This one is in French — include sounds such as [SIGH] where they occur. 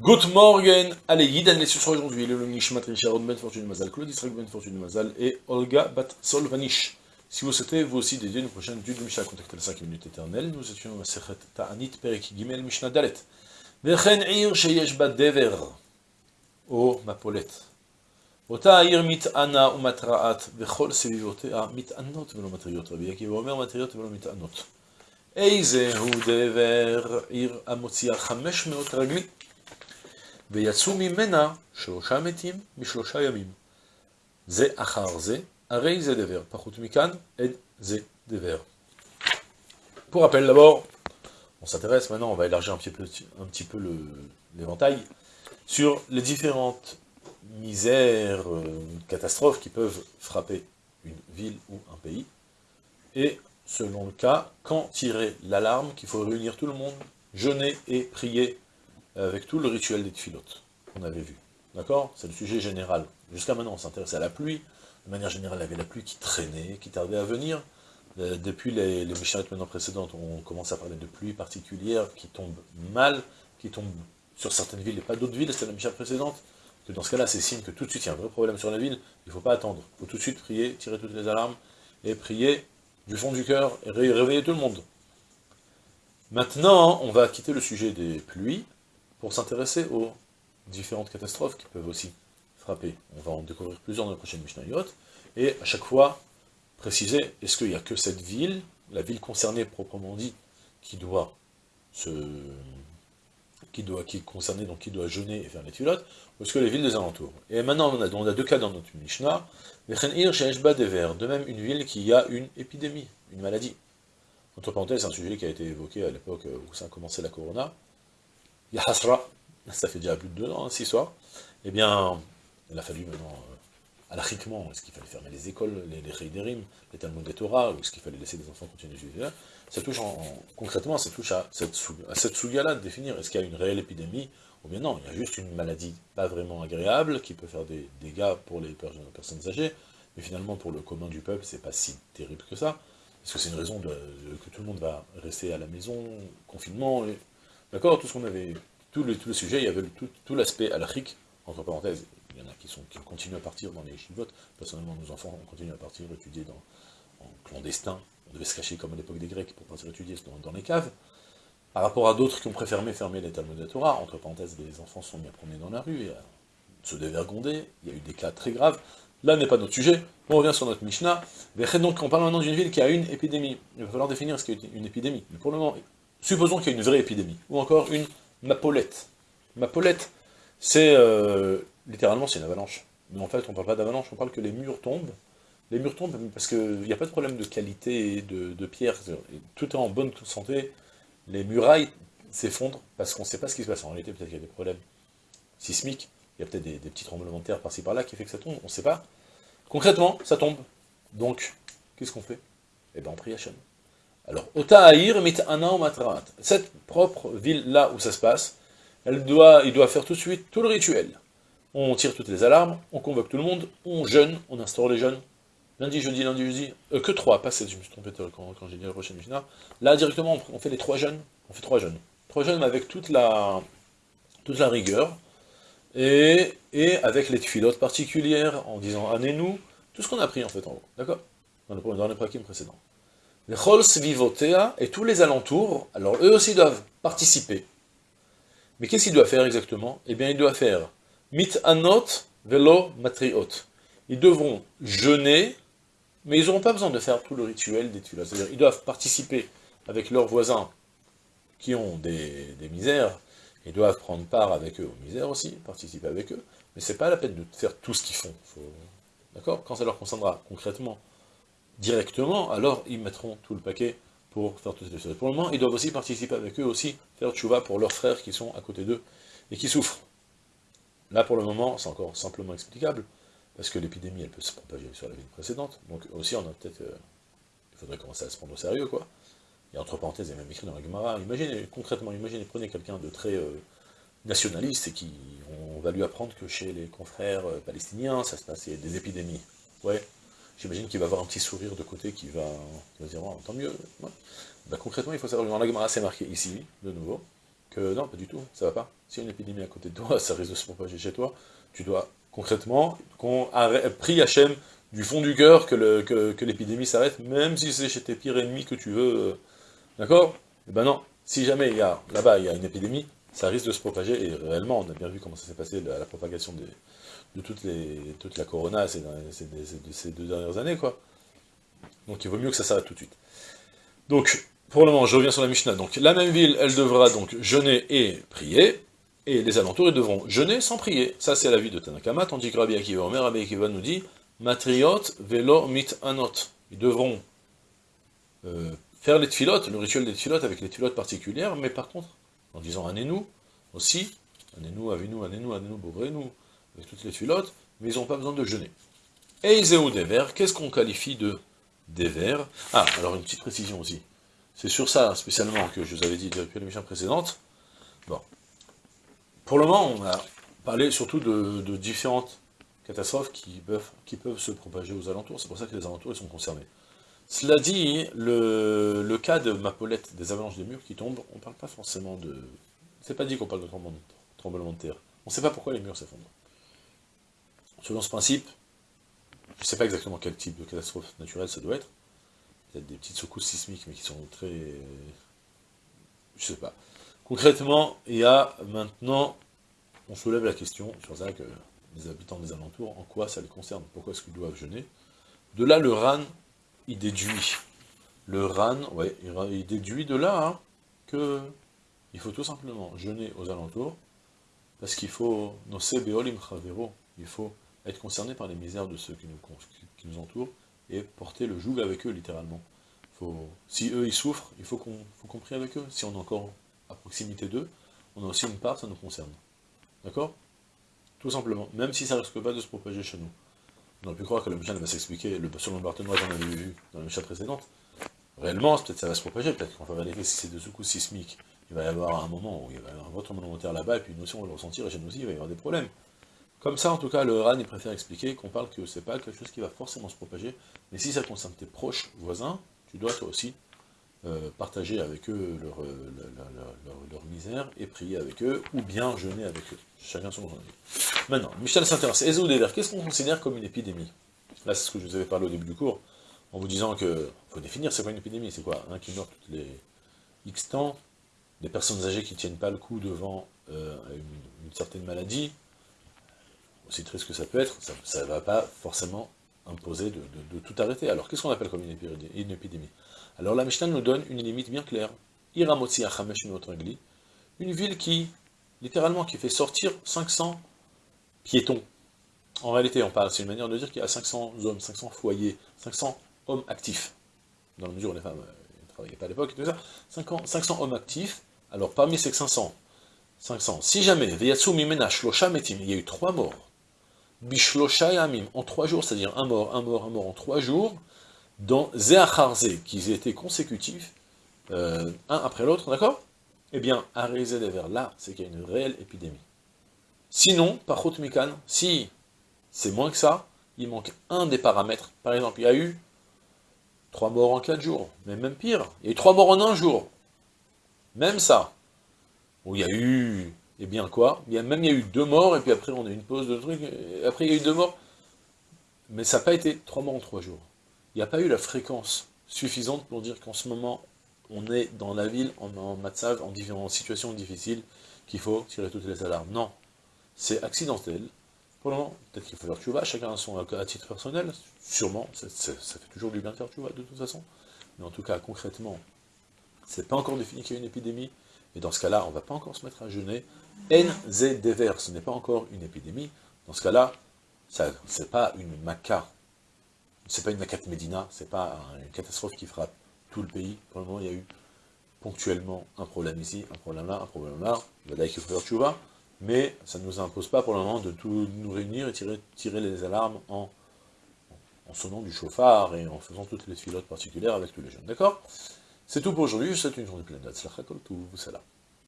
Good morgen, allez, Yidan les sur aujourd'hui, le Nishmat Richard Ben Fortune Mazal, Claude Israël Ben Fortune Mazal et Olga Bat Solvanish. Si vous souhaitez vous aussi dédier une prochaine étude de Mishnah, contactez les 5 minutes éternelles, nous étions à Sechet Ta'anit Perek Gimel Mishnah Dalet. Vechen Ir Sheyesh Bat Dever, O Mapolet. אותה העיר מתענה ומתרעת, וכל סביבותיה מתענות ולא מטריות. רבי עקיבא אומר מטריות ולא מתענות. איזה הוא דבר עיר המוציאה 500 רגלי, ויצאו ממנה שלושה מתים בשלושה ימים. זה אחר זה, הרי זה דבר. פחות מכאן, עד זה דבר. Pour rappel d'abord, on s'intéresse maintenant, on va élargir un petit peu, un petit peu l'éventail, sur les différentes misères, euh, catastrophes qui peuvent frapper une ville ou un pays, et selon le cas, quand tirer l'alarme qu'il faut réunir tout le monde, jeûner et prier avec tout le rituel des tfilotes qu'on avait vu. D'accord? C'est le sujet général. Jusqu'à maintenant, on s'intéresse à la pluie. De manière générale, il y avait la pluie qui traînait, qui tardait à venir. Euh, depuis les, les maintenant précédentes, on commence à parler de pluie particulière qui tombe mal, qui tombe sur certaines villes et pas d'autres villes, c'était la Mishnah précédente. Que dans ce cas-là, c'est signe que tout de suite, il y a un vrai problème sur la ville, il ne faut pas attendre. Il faut tout de suite prier, tirer toutes les alarmes, et prier du fond du cœur, et réveiller tout le monde. Maintenant, on va quitter le sujet des pluies, pour s'intéresser aux différentes catastrophes qui peuvent aussi frapper. On va en découvrir plusieurs dans la prochaine Mishnayot, et à chaque fois, préciser, est-ce qu'il n'y a que cette ville, la ville concernée proprement dit, qui doit se qui doit qui est concernée, donc qui doit jeûner et faire les tulotes, ou est-ce que les villes des alentours? Et maintenant, on a, on a deux cas dans notre Mishnah, de même une ville qui a une épidémie, une maladie. Entre parenthèses, c'est un sujet qui a été évoqué à l'époque où ça a commencé la Corona, Yahasra, ça fait déjà plus de deux ans, six soirs, eh bien, il a fallu maintenant, euh, alachiquement, est-ce qu'il fallait fermer les écoles, les, les les Talmud des Torah, ou est-ce qu'il fallait laisser les enfants continuer de vivre Ça touche en, concrètement, ça touche à cette, à cette là de définir, est-ce qu'il y a une réelle épidémie, ou bien non, il y a juste une maladie pas vraiment agréable, qui peut faire des dégâts pour les personnes âgées, mais finalement pour le commun du peuple, c'est pas si terrible que ça, parce que c'est une raison que tout le monde va rester à la maison, confinement, D'accord Tout ce qu'on avait, tout le, sujet, il y avait tout, tout l'aspect alachique, entre parenthèses, il y en a qui, sont, qui continuent à partir dans les chivotes, personnellement nos enfants ont continué à partir étudier en clandestin, on devait se cacher comme à l'époque des Grecs pour partir étudier dans, dans les caves, par rapport à d'autres qui ont préféré fermer les Talmud de Torah, entre parenthèses, les enfants sont mis à promener dans la rue, et se dévergonder, il y a eu des cas très graves, là n'est pas notre sujet, on revient sur notre Mishnah, donc on parle maintenant d'une ville qui a une épidémie, il va falloir définir ce qu'est une épidémie, mais pour le moment, supposons qu'il y a une vraie épidémie, ou encore une mapolette. Mapolette, c'est euh, littéralement c'est une avalanche. Mais en fait, on ne parle pas d'avalanche, on parle que les murs tombent. Les murs tombent parce qu'il n'y a pas de problème de qualité de, pierre, tout est en bonne santé. Les murailles s'effondrent parce qu'on ne sait pas ce qui se passe. En réalité, peut-être qu'il y a des problèmes sismiques, il y a peut-être des, petits tremblements de terre par-ci par-là qui fait que ça tombe, on ne sait pas. Concrètement, ça tombe. Donc, qu'est-ce qu'on fait? Eh bien, on prie Hachem. Alors, Ota'ahir mit'ana matrat. Cette propre ville-là où ça se passe, elle doit, il doit faire tout de suite tout le rituel. On tire toutes les alarmes, on convoque tout le monde, on jeûne, on instaure les jeûnes. Lundi, jeudi, lundi, jeudi, euh, que trois, pas sept, je me suis trompé quand, j'ai dit la prochaine Mishnah. Là, directement, on fait les trois jeûnes, on fait trois jeûnes. Trois jeûnes avec toute la, rigueur, et, avec les filotes particulières, en disant, année-nous, tout ce qu'on a pris en fait en haut, d'accord? Dans, le, dans les prakim précédents. Les Chol Svivotea et tous les alentours, alors eux aussi doivent participer. Mais qu'est-ce qu'il doit faire exactement? Eh bien, il doit faire mit anot velo matriot. Ils devront jeûner, mais ils n'auront pas besoin de faire tout le rituel des tulas. C'est-à-dire, ils doivent participer avec leurs voisins qui ont des, misères, ils doivent prendre part avec eux aux misères aussi, participer avec eux, mais c'est pas la peine de faire tout ce qu'ils font. D'accord? Quand ça leur concernera concrètement directement, alors ils mettront tout le paquet pour faire toutes ces choses. Pour le moment, ils doivent aussi participer avec eux aussi, faire tchouva pour leurs frères qui sont à côté d'eux et qui souffrent. Là, pour le moment, c'est encore simplement explicable, parce que l'épidémie, elle peut se propager sur la ville précédente, donc aussi, on a peut-être... Euh, il faudrait commencer à se prendre au sérieux, quoi. Et entre parenthèses, il y a même écrit dans la Gemara, imaginez, concrètement, imaginez, prenez quelqu'un de très euh, nationaliste, et qui, on va lui apprendre que chez les confrères euh, palestiniens, ça se passe, des épidémies. Ouais, J'imagine qu'il va avoir un petit sourire de côté qui va, dire, oh, tant mieux. Bah, concrètement, il faut savoir, dans la Gemara, c'est marqué ici, de nouveau, que non, pas du tout, ça va pas. A une épidémie à côté de toi, [LAUGHS] ça risque de se propager chez toi, tu dois concrètement, qu'on Hachem du fond du cœur que l'épidémie s'arrête, même si c'est chez tes pires ennemis que tu veux, euh, d'accord? Eh ben non, si jamais il y a, là-bas, il y a une épidémie, ça risque de se propager, et réellement, on a bien vu comment ça s'est passé, la, la propagation de toute la corona ces, ces, deux dernières années, quoi. Donc il vaut mieux que ça s'arrête tout de suite. Donc, pour le moment, je reviens sur la Mishnah. Donc, la même ville, elle devra donc jeûner et prier, et les alentours, ils devront jeûner sans prier. Ça, c'est la vie de Tanakama, tandis que Rabbi Akiva Omer, Rabbi Akiva nous dit, Matriot velo mit anot. Ils devront euh, faire les tfilotes, le rituel des tfilotes avec les tfilotes particulières, mais par contre, en disant Anénou aussi, Anénou, Avinou, Anénou, Anénou, Bovrenu, avec toutes les tfilotes, mais ils n'ont pas besoin de jeûner. Et Iséou des vers, qu'est-ce qu'on qualifie de des vers Ah, alors une petite précision aussi. C'est sur ça, spécialement, que je vous avais dit depuis l'émission précédente. Bon. Pour le moment, on a parlé surtout de, différentes catastrophes qui peuvent, qui peuvent se propager aux alentours. C'est pour ça que les alentours ils sont concernés. Cela dit, le, cas de Mapolette, des avalanches des murs qui tombent, on ne parle pas forcément de... C'est pas dit qu'on parle de tremblement de terre. On ne sait pas pourquoi les murs s'effondrent. Selon ce principe, je ne sais pas exactement quel type de catastrophe naturelle ça doit être. Peut-être des petites secousses sismiques, mais qui sont très... Je sais pas. Concrètement, il y a maintenant... On soulève la question sur ça que les habitants des alentours, en quoi ça les concerne? Pourquoi est-ce qu'ils doivent jeûner? De là, le RAN, il déduit. Le RAN, ouais, il déduit de là hein, que il faut tout simplement jeûner aux alentours, parce qu'il faut, il faut être concerné par les misères de ceux qui nous, entourent, et porter le joug avec eux, littéralement. Faut, si eux, ils souffrent, il faut qu'on prie avec eux. Si on est encore à proximité d'eux, on a aussi une part, ça nous concerne. D'accord? Tout simplement. Même si ça ne risque pas de se propager chez nous. On aurait pu croire que le Mishnah va s'expliquer, selon le Barthénois, j'en avais vu dans la Mishnah précédente. Réellement, peut-être ça va se propager, peut-être qu'on va vérifier si c'est de secousses sismiques. Il va y avoir un moment où il va y avoir un de terre là-bas, et puis nous aussi on va le ressentir, et chez nous aussi il va y avoir des problèmes. Comme ça, en tout cas, le RAN, préfère expliquer qu'on parle que c'est pas quelque chose qui va forcément se propager, mais si ça concerne tes proches voisins, tu dois toi aussi euh, partager avec eux leur, euh, leur, misère et prier avec eux, ou bien jeûner avec eux. Chacun son journée. Maintenant, Michel s'intéresse. Ezoudeler, qu'est-ce qu'on considère comme une épidémie? Là, c'est ce que je vous avais parlé au début du cours, en vous disant que faut définir c'est quoi une épidémie, c'est quoi? Un qui meurt toutes les X temps, des personnes âgées qui tiennent pas le coup devant euh, une certaine maladie, aussi triste que ça peut être, ça ne va pas forcément imposer de, tout arrêter. Alors, qu'est-ce qu'on appelle comme une épidémie, Alors, la Mishnah nous donne une limite bien claire. Iramotsi Achamesh une ville qui, littéralement, qui fait sortir 500 piétons. En réalité, on parle, c'est une manière de dire qu'il y a 500 hommes, 500 foyers, 500 hommes actifs. Dans la mesure où les femmes euh, ne travaillaient pas à l'époque, 500 hommes actifs. Alors, parmi ces 500, 500, si jamais, il y a eu trois morts, Bishlosha Amim, en trois jours, c'est-à-dire un mort, un mort, un mort en trois jours, dans Zéacharze, qui étaient consécutifs, euh, un après l'autre, d'accord? Eh bien, Arizé des vers là, c'est qu'il y a une réelle épidémie. Sinon, par Mikan, si c'est moins que ça, il manque un des paramètres. Par exemple, il y a eu trois morts en quatre jours, mais même pire, il y a eu trois morts en un jour. Même ça. Ou il y a eu et eh bien quoi? A, Même il y a eu deux morts, et puis après on a eu une pause de trucs, et après il y a eu deux morts. Mais ça n'a pas été trois morts en trois jours. Il n'y a pas eu la fréquence suffisante pour dire qu'en ce moment, on est dans la ville, en, en matzav, en différentes situations difficiles, qu'il faut tirer toutes les alarmes. Non, c'est accidentel. Pour le peut-être qu'il faut faire tu vas, chacun à son à titre personnel, sûrement, ça fait toujours du bien de faire tu de toute façon. Mais en tout cas, concrètement, c'est pas encore défini qu'il y a une épidémie, et dans ce cas-là, on ne va pas encore se mettre à jeûner, NZ Dever, ce n'est pas encore une épidémie. Dans ce cas-là, ce n'est pas une maca, c'est pas une maca de Médina, c'est pas une catastrophe qui frappe tout le pays. Pour le moment, il y a eu ponctuellement un problème ici, un problème là, un problème là. Faut faire mais ça ne nous impose pas pour le moment de tout nous réunir et tirer, les alarmes en, sonnant du chauffard et en faisant toutes les filotes particulières avec tous les jeunes. D'accord? C'est tout pour aujourd'hui, je souhaite une journée pleine tout, salam.